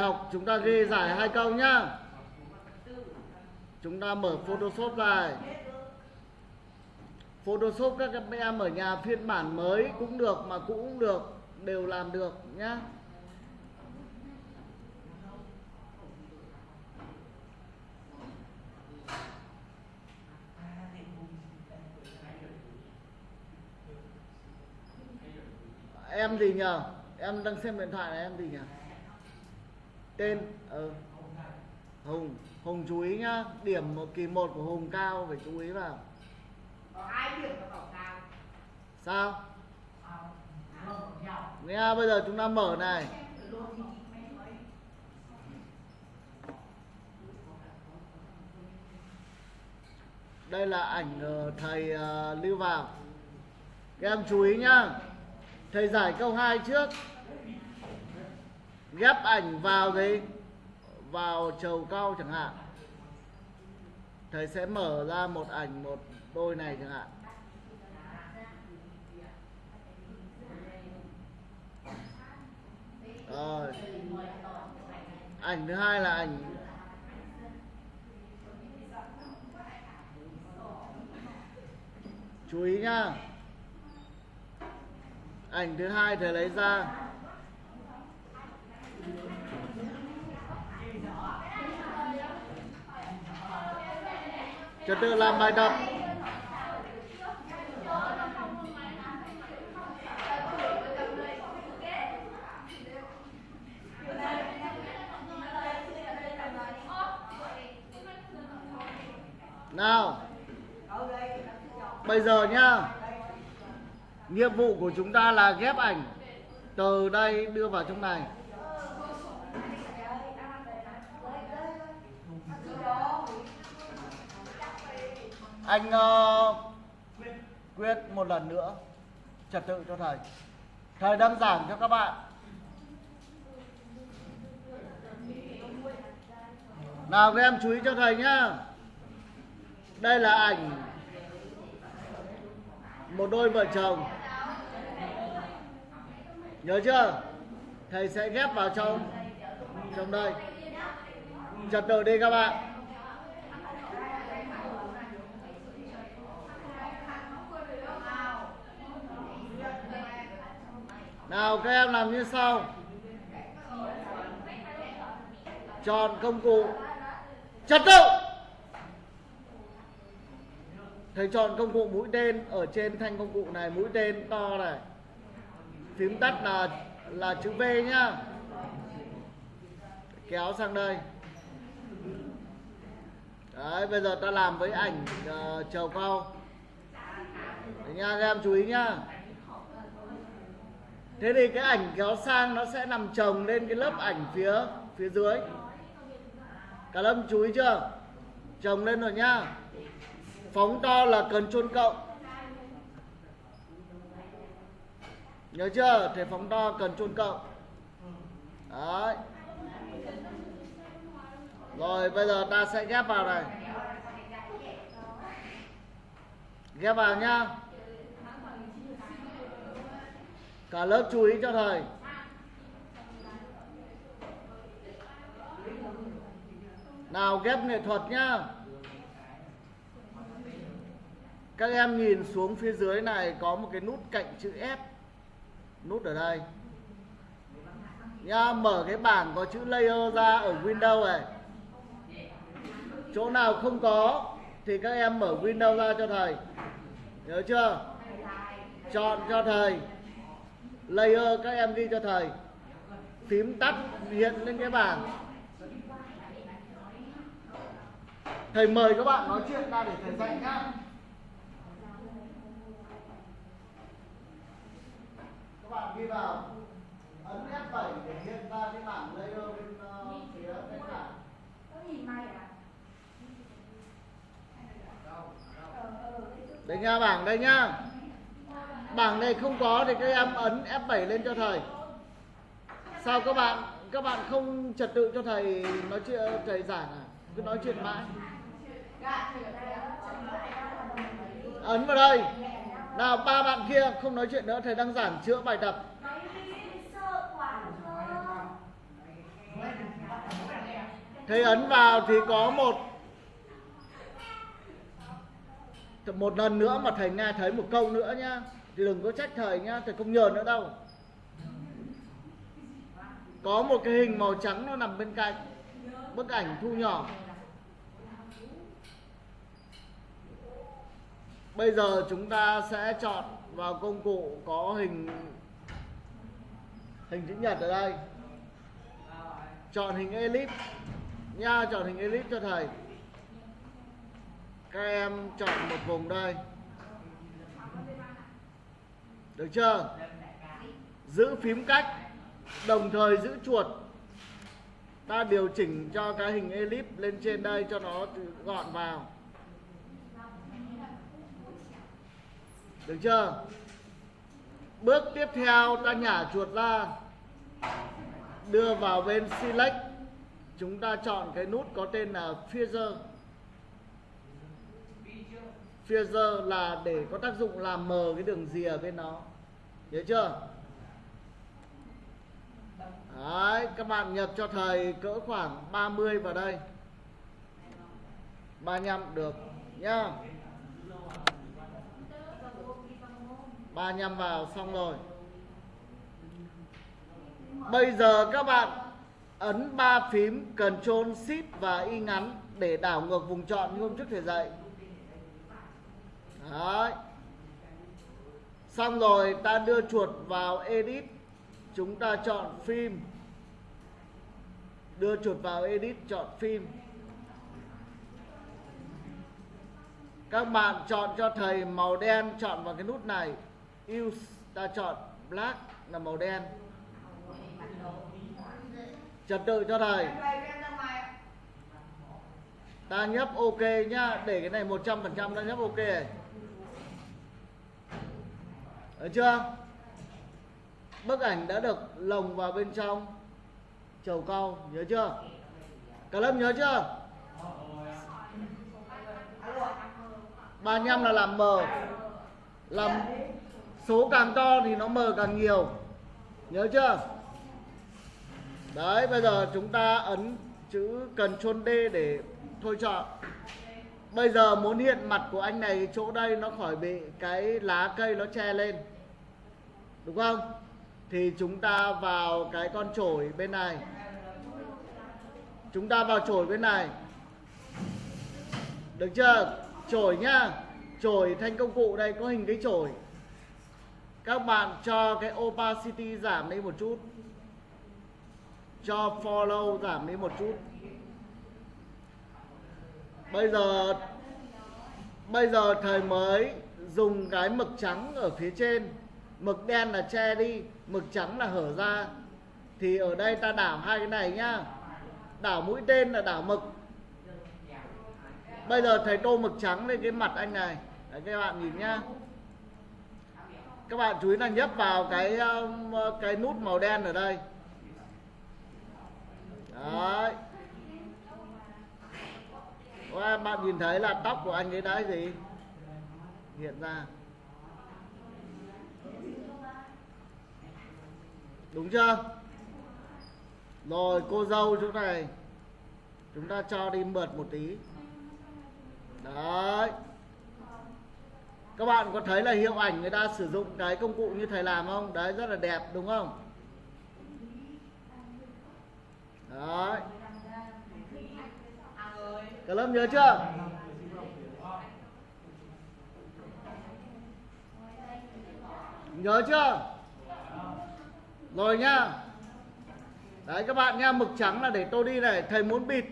học chúng ta ghi giải hai câu nhá. Chúng ta mở photoshop lại. Photoshop các em ở nhà phiên bản mới cũng được mà cũ cũng được, đều làm được nhá. Em gì nhờ, em đang xem điện thoại này, em gì nhờ tên ờ hùng hùng chú ý nhá. Điểm một kỳ một của hùng cao phải chú ý vào. Có hai điểm nó bảo cao? Sao? Ờ, nghe bây giờ chúng ta mở này. Đây là ảnh ờ, thầy lưu vào các em chú ý nhá. Thầy giải câu 2 trước ghép ảnh vào gì? Vào trầu cao chẳng hạn. Thầy sẽ mở ra một ảnh, một đôi này chẳng hạn. Rồi. Ảnh thứ hai là ảnh. Chú ý nhá. Ảnh thứ hai thầy lấy ra trật tự làm bài tập nào, bây giờ nhá. Nhiệm vụ của chúng ta là ghép ảnh. Từ đây đưa vào trong này. Anh uh, quyết một lần nữa trật tự cho thầy. Thầy đang giảng cho các bạn. Nào các em chú ý cho thầy nhá. Đây là ảnh một đôi vợ chồng. Nhớ chưa? Thầy sẽ ghép vào trong trong đây. Trật tự đi các bạn. Nào các em làm như sau. Chọn công cụ. Trật tự. Thầy chọn công cụ mũi tên ở trên thanh công cụ này mũi tên to này. Phím tắt là là chữ V nhá. Kéo sang đây. Đấy bây giờ ta làm với ảnh ờ, uh, trầu cao. Đấy nha các em chú ý nhá thế thì cái ảnh kéo sang nó sẽ nằm chồng lên cái lớp ảnh phía phía dưới. Cả lâm chú ý chưa? Chồng lên rồi nhá. Phóng to là cần chôn cộng nhớ chưa? Thể phóng to cần chôn cộng đấy. Rồi, bây giờ ta sẽ ghép vào này. Ghép vào nhá cả lớp chú ý cho thầy. Nào ghép nghệ thuật nhá. Các em nhìn xuống phía dưới này có một cái nút cạnh chữ F. Nút ở đây. Nha mở cái bảng có chữ layer ra ở Windows này. Chỗ nào không có thì các em mở Windows ra cho thầy. Nhớ chưa? Chọn cho thầy layer các em ghi cho thầy. Phím tắt hiện lên cái bảng. Thầy mời các bạn nói chuyện ra để thầy dạy nhá. Các bạn ghi vào. Ấn F7 để hiện ra cái bảng layer bên uh, phía bên phải. Đây nha bảng đây nhá bảng này không có thì các em ấn F7 lên cho thầy. Sao các bạn các bạn không trật tự cho thầy nói chuyện thầy giảng à? Cứ nói chuyện mãi. Ấn vào đây. Nào, ba bạn kia không nói chuyện nữa, thầy đang giảng chữa bài tập. Thầy ấn vào thì có một một lần nữa mà thầy nghe thấy một câu nữa nhá đừng có trách thầy nhá, thầy không nhờ nữa đâu. Có một cái hình màu trắng nó nằm bên cạnh, bức ảnh thu nhỏ. Bây giờ chúng ta sẽ chọn vào công cụ có hình hình chữ nhật ở đây. Chọn hình elip nha, chọn hình elip cho thầy. Các em chọn một vùng đây được chưa? Giữ phím cách, đồng thời giữ chuột. Ta điều chỉnh cho cái hình elip lên trên đây cho nó gọn vào. Được chưa? Bước tiếp theo, ta nhả chuột ra. Đưa vào bên select chúng ta chọn cái nút có tên là Feather Feather là để có tác dụng làm mờ cái đường rìa bên nó hiểu chưa Đấy, các bạn nhập cho thầy cỡ khoảng 30 vào đây 35 được nhá 35 vào xong rồi Bây giờ các bạn ấn ba phím Ctrl Shift và Y ngắn để đảo ngược vùng chọn như hôm trước thầy dạy. Đấy. Xong rồi, ta đưa chuột vào Edit. Chúng ta chọn phim. Đưa chuột vào Edit chọn phim. Các bạn chọn cho thầy màu đen chọn vào cái nút này. Use ta chọn black là màu đen trật tự cho thầy ta nhấp ok nhá để cái này 100% ta nhấp ok này được chưa? Bức ảnh đã được lồng vào bên trong. Chầu cau, nhớ chưa? Cả lớp nhớ chưa? 35 là làm mờ. Làm số càng to thì nó mờ càng nhiều. Nhớ chưa? Đấy, bây giờ chúng ta ấn chữ cần chôn D để thôi chọn bây giờ muốn hiện mặt của anh này chỗ đây nó khỏi bị cái lá cây nó che lên đúng không? Thì chúng ta vào cái con chổi bên này. Chúng ta vào chổi bên này. Được chưa? Chổi nhá. Chổi thanh công cụ đây, có hình cái chổi. Các bạn cho cái opacity giảm đi một chút. Cho follow giảm đi một chút. Bây giờ bây giờ thầy mới dùng cái mực trắng ở phía trên mực đen là che đi mực trắng là hở ra. Thì ở đây ta đảo hai cái này nhá. Đảo mũi tên là đảo mực. Bây giờ thầy tô mực trắng lên cái mặt anh này. Đấy, các bạn nhìn nhá. Các bạn chú ý là nhấp vào cái um, cái nút màu đen ở đây. Đấy. Wow, bạn nhìn thấy là tóc của anh ấy đã gì? Hiện ra. Đúng chưa? Rồi, cô dâu chỗ này, chúng ta cho đi mượt một tí. Đấy. Các bạn có thấy là hiệu ảnh người ta sử dụng cái công cụ như thầy làm không? Đấy, rất là đẹp, đúng không? Đấy. Cả lớp nhớ chưa? Nhớ chưa? Rồi nhá. Đấy các bạn nha mực trắng là để tôi đi này. Thầy muốn bịt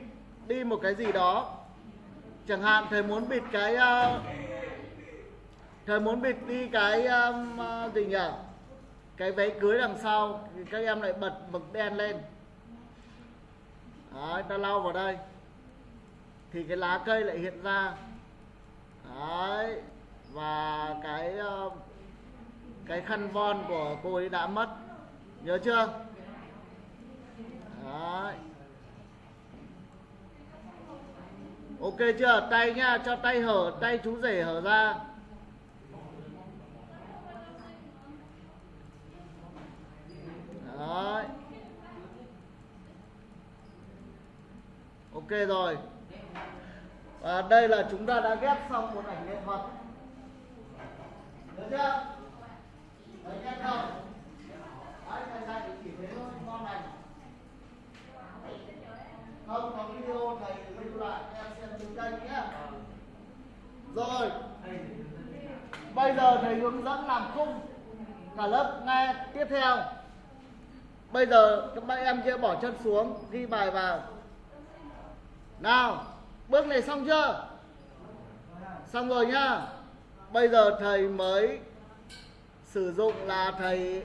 đi một cái gì đó. Chẳng hạn thầy muốn bịt cái uh, thầy muốn bịt đi cái um, uh, gì nhỉ? Cái váy cưới đằng sau. Thì các em lại bật mực đen lên. Đấy ta lau vào đây. Thì cái lá cây lại hiện ra. Đấy và cái uh, cái khăn von của cô ấy đã mất nhớ chưa? Đấy. Ok chưa? Tay nhá, cho tay hở, tay chú rể hở ra. Đấy. Ok rồi. Và đây là chúng ta đã ghép xong một ảnh nghệ thuật. Được chưa đấy ghép không đấy thầy dạy chỉ thế thôi ngon này không có video thầy lưu lại em xem trên kênh nhé rồi bây giờ thầy hướng dẫn làm khung. Cả lớp nghe tiếp theo. Bây giờ các bạn em sẽ bỏ chân xuống, ghi bài vào. Nào, bước này xong chưa? Xong rồi nhá. Bây giờ thầy mới sử dụng là thầy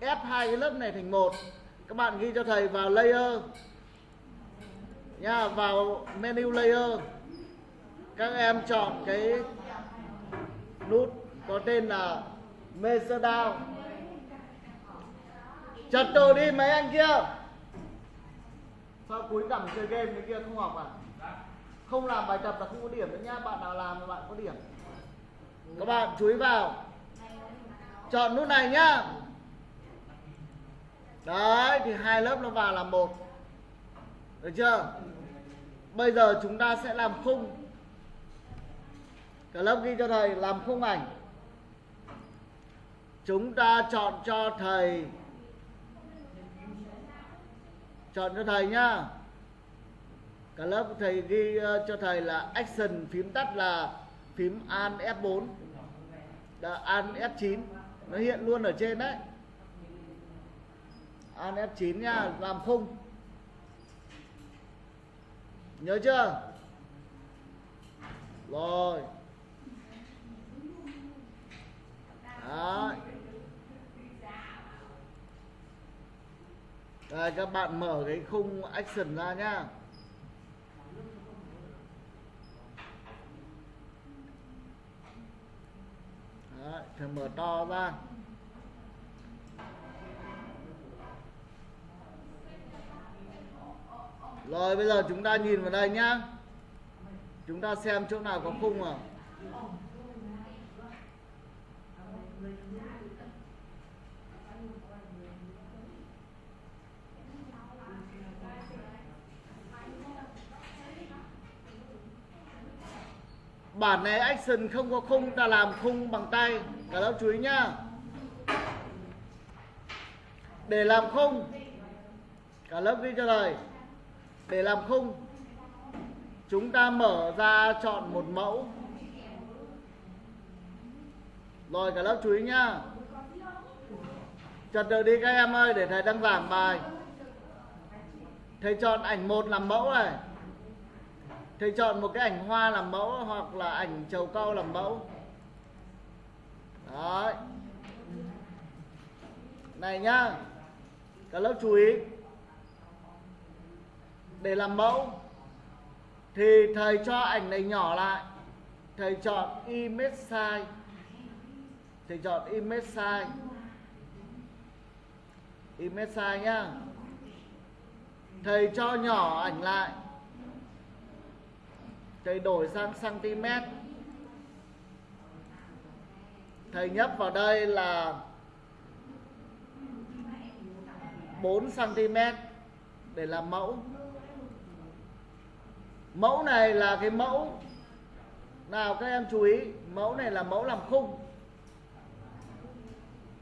ép hai cái lớp này thành một. Các bạn ghi cho thầy vào layer. Nha vào menu layer. Các em chọn cái nút có tên là measure down đồ đi mấy anh kia. Sao cuối cẳng chơi game cái kia, không học à? Không làm bài tập là không có điểm nữa nhá, bạn nào làm là bạn có điểm. Các bạn chú ý vào. Chọn nút này nhá. Đấy, thì hai lớp nó vào làm một. Được chưa? Bây giờ chúng ta sẽ làm khung. Cả lớp ghi cho thầy, làm khung ảnh chúng ta chọn cho thầy. Chọn cho thầy nhá. Cả lớp thầy ghi ờ, cho thầy là action phím tắt là phím an F4 là an F9 nó hiện luôn ở trên đấy. An F9 nha làm khung. Nhớ chưa? Rồi. Đấy. Đây các bạn mở cái khung action ra nhá. Đấy, thì mở to ra. Rồi bây giờ chúng ta nhìn vào đây nhá. Chúng ta xem chỗ nào có khung à. Bản này action không có khung, ta làm khung bằng tay. Cả lớp chú ý nhá. Để làm khung. Cả lớp ghi cho thầy Để làm khung. Chúng ta mở ra chọn một mẫu. Rồi, cả lớp chú ý nhá. Trật tự đi các em ơi, để thầy đang giảng bài. Thầy chọn ảnh một làm mẫu này. Thầy chọn một cái ảnh hoa làm mẫu hoặc là ảnh trầu cau làm mẫu. Đấy. Này nhá. Cả lớp chú ý. Để làm mẫu, thì thầy cho ảnh này nhỏ lại. Thầy chọn image size. Thầy chọn image size. Image size nhá. Thầy cho nhỏ ảnh lại thầy đổi sang cm thầy nhấp vào đây là 4 cm để làm mẫu. Mẫu này là cái mẫu. Nào, các em chú ý, mẫu này là mẫu làm khung.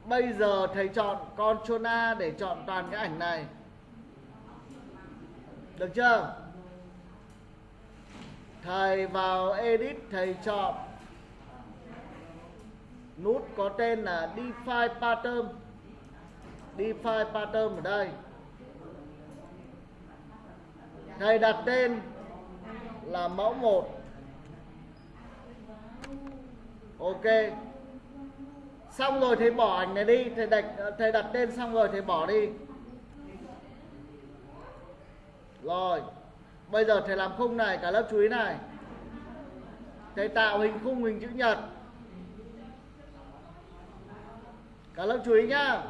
Bây giờ thầy chọn Ctrl A để chọn toàn cái ảnh này. Được chưa? Thầy vào edit, thầy chọn nút có tên là define pattern. Define pattern ở đây. Thầy đặt tên là mẫu 1 ok. Xong rồi thầy bỏ ảnh này đi. Thầy đặt thầy đặt tên xong rồi thầy bỏ đi. Rồi. Bây giờ thầy làm khung này, cả lớp chú ý này. Thầy tạo hình khung hình chữ nhật. Cả lớp chú ý nhá.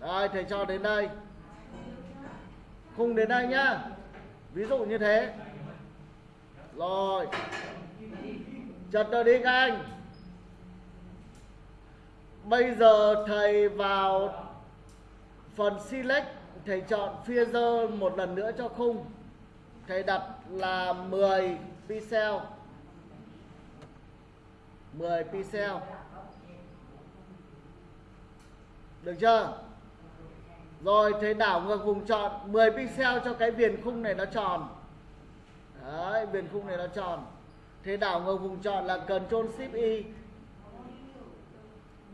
Rồi, thầy cho đến đây. Khung đến đây nhá. Ví dụ như thế. Rồi. Chật rồi đi các anh. Bây giờ thầy vào phần select thầy chọn Pfizer một lần nữa cho khung. Thầy đặt là 10 pixel 10 pixel được chưa? Rồi, thầy đảo ngược vùng chọn 10 pixel cho cái viền khung này nó tròn. Đấy, viền khung này nó tròn. Thầy đảo ngược vùng chọn là Ctrl Shift Y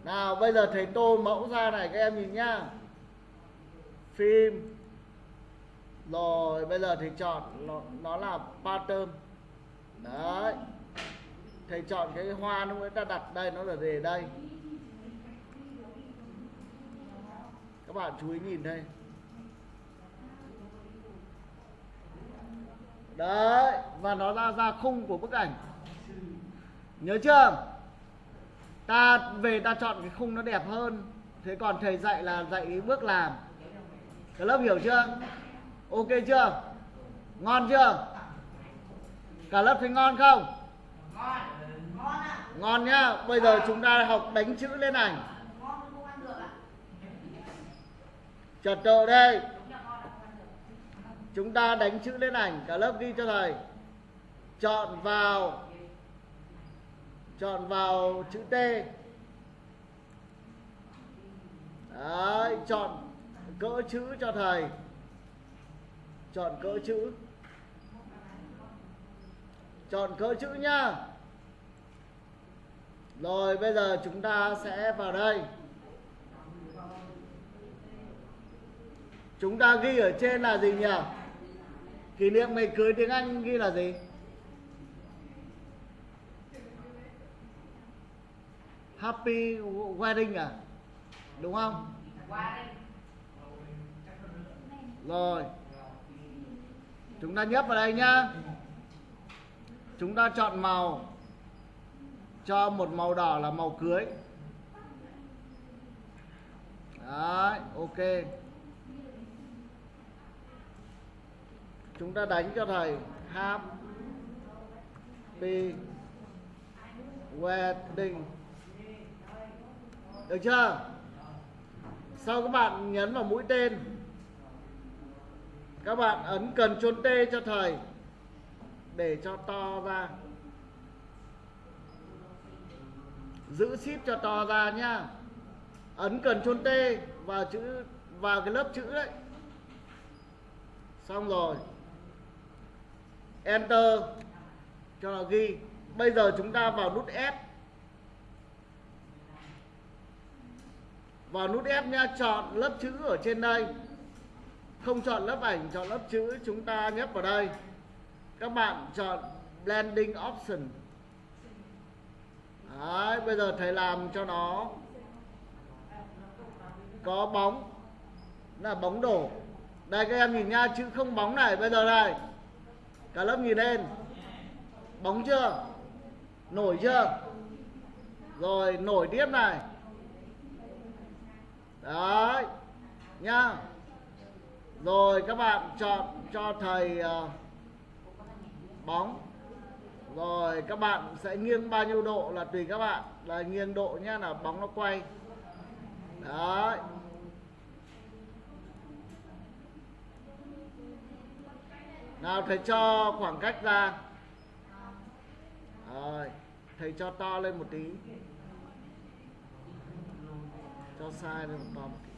nào, bây giờ thầy tô mẫu ra này, các em nhìn nhá phim rồi bây giờ thầy chọn nó, nó là pattern. Đấy. Thầy chọn cái hoa nó mới ta đặt đây nó là về đây. Các bạn chú ý nhìn đây. Đấy và nó ra ra khung của bức ảnh. Nhớ chưa? Ta về ta chọn cái khung nó đẹp hơn. Thế còn thầy dạy là dạy bước làm cả lớp hiểu chưa? Ok chưa? Ngon chưa? Cả lớp thấy ngon không? Ngon ngon ạ ngon nhá. Bây giờ chúng ta học đánh chữ lên ảnh. Trật tự đây. Chúng ta đánh chữ lên ảnh. Cả lớp ghi cho thầy. Chọn vào. Chọn vào chữ T. Đấy, chọn cỡ chữ cho thầy. Chọn cỡ chữ. Chọn cỡ chữ nhá rồi, bây giờ chúng ta sẽ vào đây. Chúng ta ghi ở trên là gì nhỉ? Kỷ niệm ngày cưới tiếng anh ghi là gì? Happy wedding à? Đúng không? Wedding rồi. Chúng ta nhấp vào đây nhá. Chúng ta chọn màu. Cho một màu đỏ là màu cưới. Đấy, ok. Chúng ta đánh cho thầy. Happy wedding. Được chưa? Sau các bạn nhấn vào mũi tên các bạn ấn cần chôn T cho thầy, để cho to ra. Giữ ship cho to ra nhá. Ấn cần chôn T vào chữ vào cái lớp chữ đấy. Xong rồi. Enter cho nó ghi. Bây giờ chúng ta vào nút F. Vào nút F nha chọn lớp chữ ở trên đây không chọn lớp ảnh chọn lớp chữ chúng ta nhấp vào đây. Các bạn chọn blending option. Đấy, bây giờ thầy làm cho nó có bóng. Là bóng đổ. Đây các em nhìn nha chữ không bóng này bây giờ này cả lớp nhìn lên. Bóng chưa? Nổi chưa? Rồi nổi tiếp này. Đấy nhá rồi các bạn chọn cho thầy uh, bóng. Rồi các bạn sẽ nghiêng bao nhiêu độ là tùy các bạn. Là nghiêng độ nhá là bóng nó quay. Đấy. Nào thầy cho khoảng cách ra. Rồi thầy cho to lên một tí. Cho sai lên một to một tí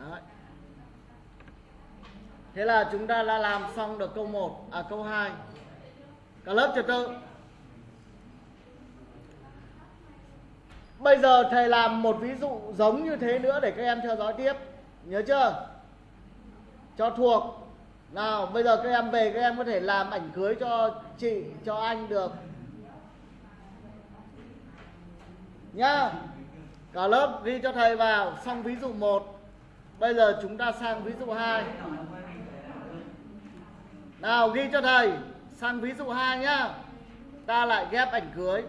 Đấy. Thế là chúng ta đã làm xong được câu 1 à câu 2. Cả lớp trật tự. Bây giờ thầy làm một ví dụ giống như thế nữa để các em theo dõi tiếp. Nhớ chưa? Cho thuộc. Nào, bây giờ các em về các em có thể làm ảnh cưới cho chị, cho anh được. Nhá. Cả lớp ghi cho thầy vào xong ví dụ 1. Bây giờ chúng ta sang ví dụ 2 nào, ghi cho thầy. Sang ví dụ 2 nhá. Ta lại ghép ảnh cưới.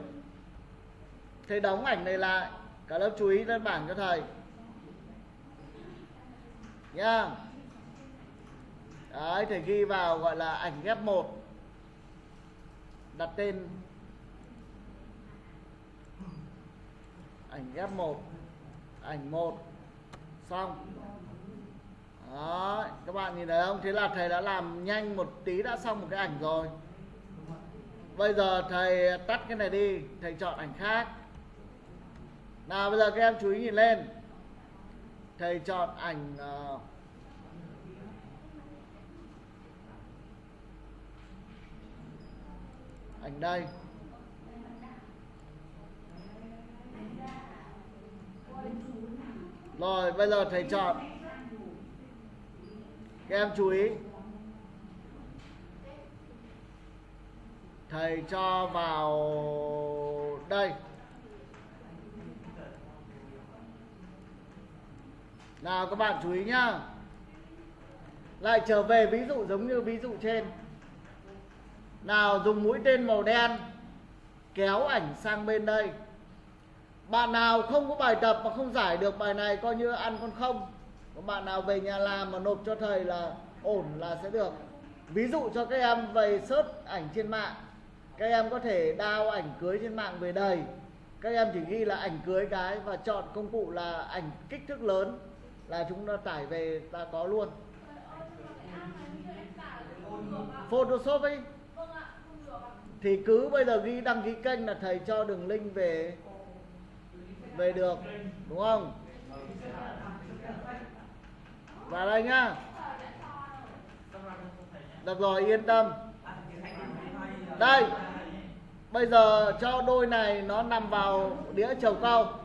Thầy đóng ảnh này lại. Cả lớp chú ý lên bảng cho thầy. Nhá. Đấy, thầy ghi vào gọi là ảnh ghép một. Đặt tên. Ảnh ghép một. Ảnh một. Xong đó các bạn nhìn thấy không? Thế là thầy đã làm nhanh một tí đã xong một cái ảnh rồi. Bây giờ thầy tắt cái này đi thầy chọn ảnh khác. Nào bây giờ các em chú ý nhìn lên. Thầy chọn ảnh uh, ảnh đây. Rồi bây giờ thầy chọn các em chú ý. Thầy cho vào đây. Nào các bạn chú ý nhá. Lại trở về ví dụ giống như ví dụ trên. Nào dùng mũi tên màu đen, kéo ảnh sang bên đây. Bạn nào không có bài tập mà không giải được bài này, coi như ăn con không có bạn nào về nhà làm mà nộp cho thầy là ổn là sẽ được. Ví dụ cho các em về search ảnh trên mạng, các em có thể đao ảnh cưới trên mạng về đầy các em chỉ ghi là ảnh cưới cái và chọn công cụ là ảnh kích thước lớn là chúng ta tải về ta có luôn. Photoshop ấy. Thì cứ bây giờ ghi, đăng ký kênh là thầy cho đường link về về được, đúng không? Vào đây nhá. Được rồi, yên tâm. Đây, bây giờ cho đôi này nó nằm vào đĩa chầu cao.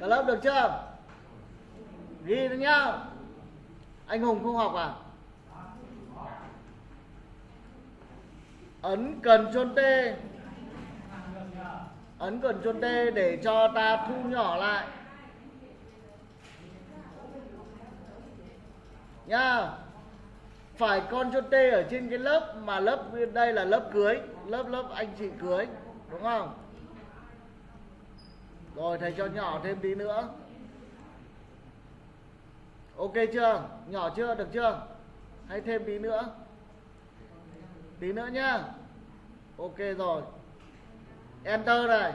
Cả lớp được chưa? Ghi nữa nhá. Anh hùng không học à? Ấn cần chôn t ấn cần chôn t để cho ta thu nhỏ lại. Nhá phải con cho t ở trên cái lớp mà lớp đây là lớp cưới, lớp lớp anh chị cưới, đúng không? Rồi, thầy cho nhỏ thêm tí nữa. Ok chưa? Nhỏ chưa? Được chưa? Hay thêm tí nữa. Tí nữa nhá. Ok rồi. Enter này.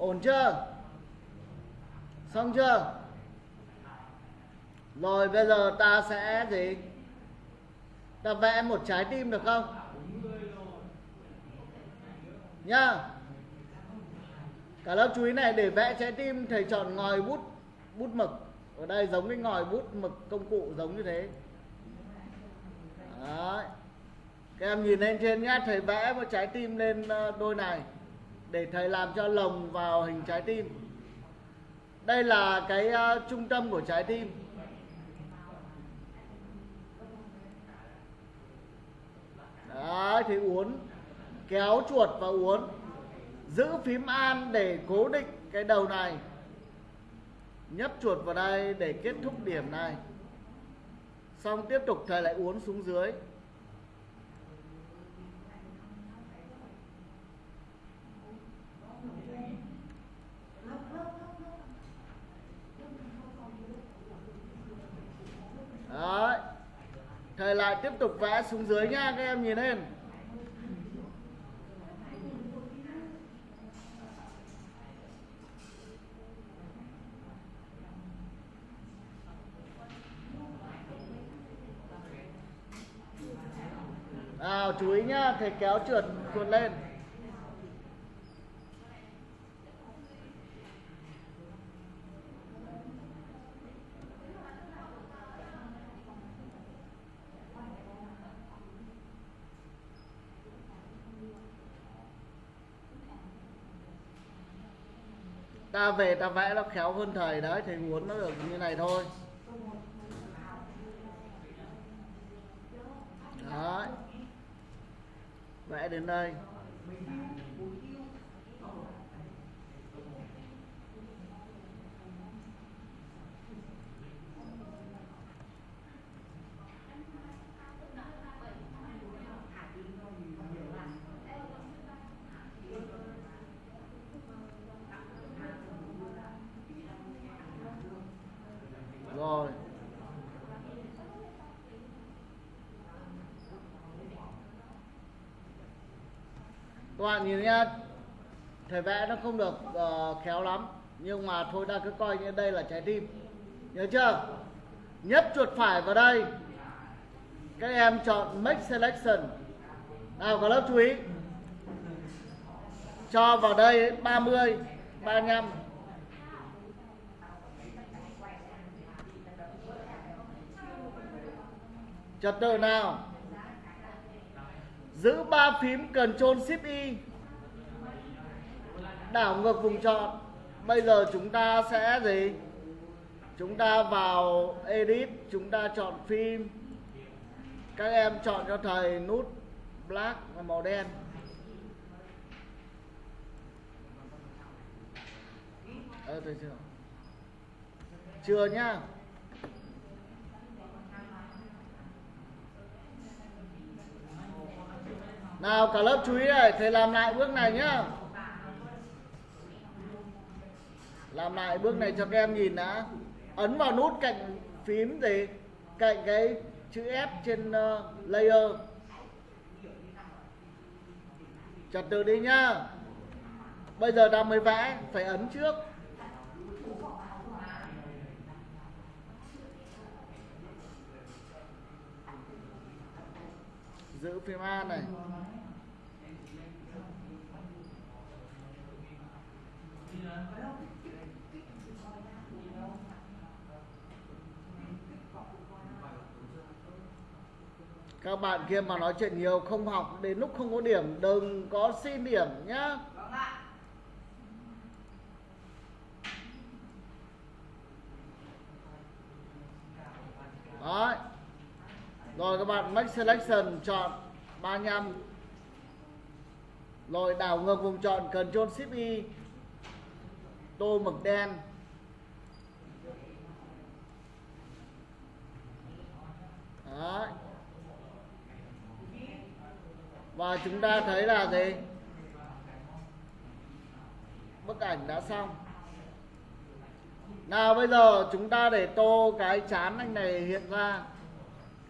Ổn chưa? Xong chưa? Rồi, bây giờ ta sẽ gì? Ta vẽ một trái tim được không? Nhá. Cả lớp chú ý này, để vẽ trái tim, thầy chọn ngòi bút bút mực. Ở đây giống cái ngòi bút mực công cụ giống như thế. Đấy. các em nhìn lên trên nhá, thầy vẽ một trái tim lên ờ, đôi này để thầy làm cho lồng vào hình trái tim. Đây là cái uh, trung tâm của trái tim. Đấy, thì uốn kéo chuột và uốn giữ phím an để cố định cái đầu này. Nhấp chuột vào đây để kết thúc điểm này. Xong tiếp tục thầy lại uốn xuống dưới Đấy. Thầy lại tiếp tục vẽ xuống dưới nha, các em nhìn lên. Nào, chú ý nhá thầy kéo trượt trượt lên ta về ta vẽ nó khéo hơn thầy đấy, thầy muốn nó được như này thôi. Đấy. Vẽ đến đây rồi các bạn nhìn nhá. Thầy vẽ nó không được uh, khéo lắm. Nhưng mà thôi ta cứ coi như đây là trái tim. Nhớ chưa? Nhấp chuột phải vào đây. Các em chọn make selection. Nào có lớp chú ý. Cho vào đây 30 35 trật tự nào? Giữ ba phím Ctrl Shift Y đảo ngược vùng chọn bây giờ chúng ta sẽ gì? Chúng ta vào edit, chúng ta chọn phim các em chọn cho thầy nút black là màu đen. Ờ chưa? Chưa nhá. Nào cả lớp chú ý này thầy làm lại bước này nhá. Làm lại bước này cho các em nhìn đã. Ấn vào nút cạnh phím gì? Cạnh cái chữ F trên uh, layer. Trật tự đi nhá. Bây giờ đang mới vẽ phải ấn trước. Giữ phím A này. Các bạn kia mà nói chuyện nhiều, không học, đến lúc không có điểm, đừng có xin điểm nhá. Rồi các bạn, make selection, chọn 35 Rồi đảo ngược vùng chọn Ctrl Shift Y. Tô mực đen. Đấy. Và chúng ta thấy là gì? Bức ảnh đã xong. Nào bây giờ chúng ta để tô cái chán anh này hiện ra.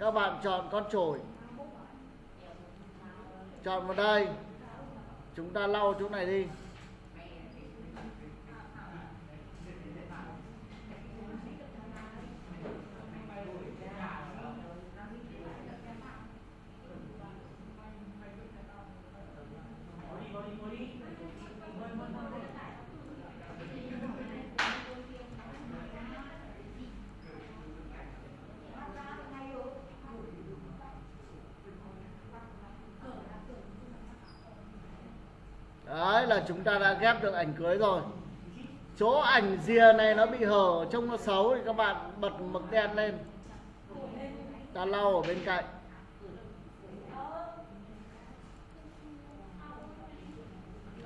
Các bạn chọn con chổi. Chọn vào đây. Chúng ta lau chỗ này đi Đấy là chúng ta đã ghép được ảnh cưới rồi. Chỗ ảnh rìa này nó bị hở Trông nó xấu thì các bạn bật mực đen lên. Ta lau ở bên cạnh.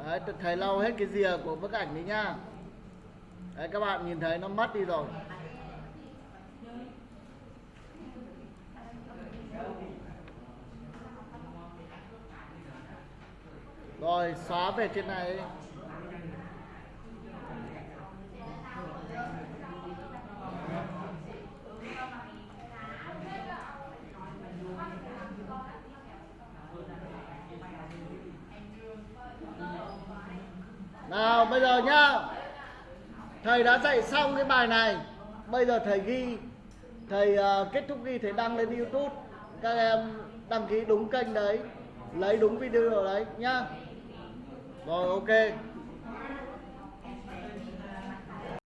Đấy, thầy lau hết cái rìa của bức ảnh đấy nhá Đấy các bạn nhìn thấy nó mất đi rồi. Rồi xóa về trên này. Nào bây giờ nhá. Thầy đã dạy xong cái bài này. Bây giờ thầy ghi. Thầy uh, kết thúc ghi thầy đăng lên Youtube. Các em đăng ký đúng kênh đấy. Lấy đúng video đấy nhá. Rồi ok.